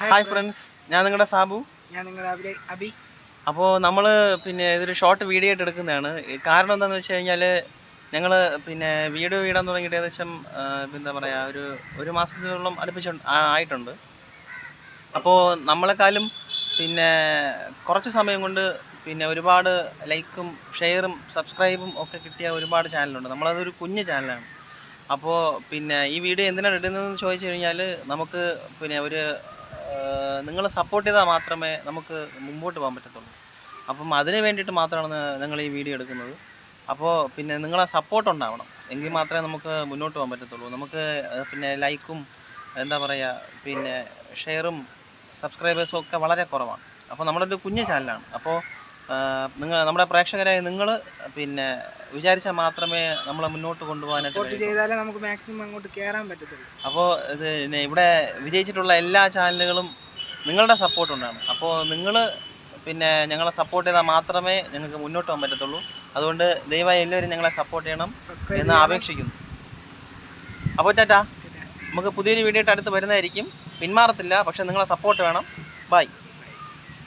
Hi friends ഞാൻ നിങ്ങളുടെ സാബു. ഞാൻ നിങ്ങളുടെ അബി. അപ്പോൾ നമ്മൾ പിന്നെ ഇതൊരു ഷോർട്ട് വീഡിയോ ആയിട്ട് എടുക്കുന്നതാണ്. കാരണം എന്താണെന്ന് വെച്ച് കഴിഞ്ഞാൽ ഞങ്ങൾ പിന്നെ വീഡിയോ ഇടാൻ തുടങ്ങിയിട്ട് ഏകദേശം എന്താ പറയുക ഒരു ഒരു മാസത്തിനോളം അടുപ്പിച്ച് ആയിട്ടുണ്ട്. അപ്പോൾ നമ്മളെക്കാളും പിന്നെ കുറച്ച് സമയം കൊണ്ട് പിന്നെ ഒരുപാട് ലൈക്കും ഷെയറും സബ്സ്ക്രൈബും ഒക്കെ കിട്ടിയ ഒരുപാട് ചാനലുണ്ട് നമ്മളതൊരു കുഞ്ഞ് ചാനലാണ് അപ്പോൾ പിന്നെ ഈ വീഡിയോ എന്തിനാണ് ഇടുന്നതെന്ന് ചോദിച്ചു കഴിഞ്ഞാൽ നമുക്ക് പിന്നെ ഒരു നിങ്ങൾ സപ്പോർട്ട് ചെയ്താൽ മാത്രമേ നമുക്ക് മുമ്പോട്ട് പോകാൻ പറ്റത്തുള്ളൂ. അപ്പം അതിന് വേണ്ടിയിട്ട് മാത്രമാണ് ഞങ്ങൾ ഈ വീഡിയോ എടുക്കുന്നത്. അപ്പോൾ പിന്നെ നിങ്ങളെ സപ്പോർട്ട് ഉണ്ടാവണം. എങ്കിൽ മാത്രമേ നമുക്ക് മുന്നോട്ട് പോകാൻ പറ്റത്തുള്ളൂ. നമുക്ക് പിന്നെ ലൈക്കും എന്താ പറയുക പിന്നെ ഷെയറും സബ്സ്ക്രൈബേഴ്സും ഒക്കെ വളരെ കുറവാണ്. അപ്പോൾ നമ്മളൊരു കുഞ്ഞു ചാനലാണ് അപ്പോൾ നിങ്ങൾ നമ്മുടെ പ്രേക്ഷകരായ നിങ്ങൾ പിന്നെ വിചാരിച്ചാൽ മാത്രമേ നമ്മളെ മുന്നോട്ട് കൊണ്ടുപോകാനായിട്ട്. ചെയ്താലേ നമുക്ക് മാക്സിമം അങ്ങോട്ട് കയറാൻ പറ്റത്തുള്ളൂ. അപ്പോൾ ഇത് പിന്നെ ഇവിടെ വിജയിച്ചിട്ടുള്ള എല്ലാ ചാനലുകളും നിങ്ങളുടെ സപ്പോർട്ട് ഉണ്ടാണ് അപ്പോൾ നിങ്ങൾ പിന്നെ ഞങ്ങളെ സപ്പോർട്ട് ചെയ്താൽ മാത്രമേ ഞങ്ങൾക്ക് മുന്നോട്ട് പോകാൻ പറ്റത്തുള്ളൂ. അതുകൊണ്ട് ദയവായി എല്ലാവരും ഞങ്ങളെ സപ്പോർട്ട് ചെയ്യണം എന്ന് അപേക്ഷിക്കുന്നു. അപ്പോൾ ടാറ്റാ നമുക്ക് പുതിയൊരു വീഡിയോ ആയിട്ട് അടുത്ത് വരുന്നതായിരിക്കും. പിന്മാറത്തില്ല പക്ഷേ നിങ്ങളെ സപ്പോർട്ട് വേണം. ബൈ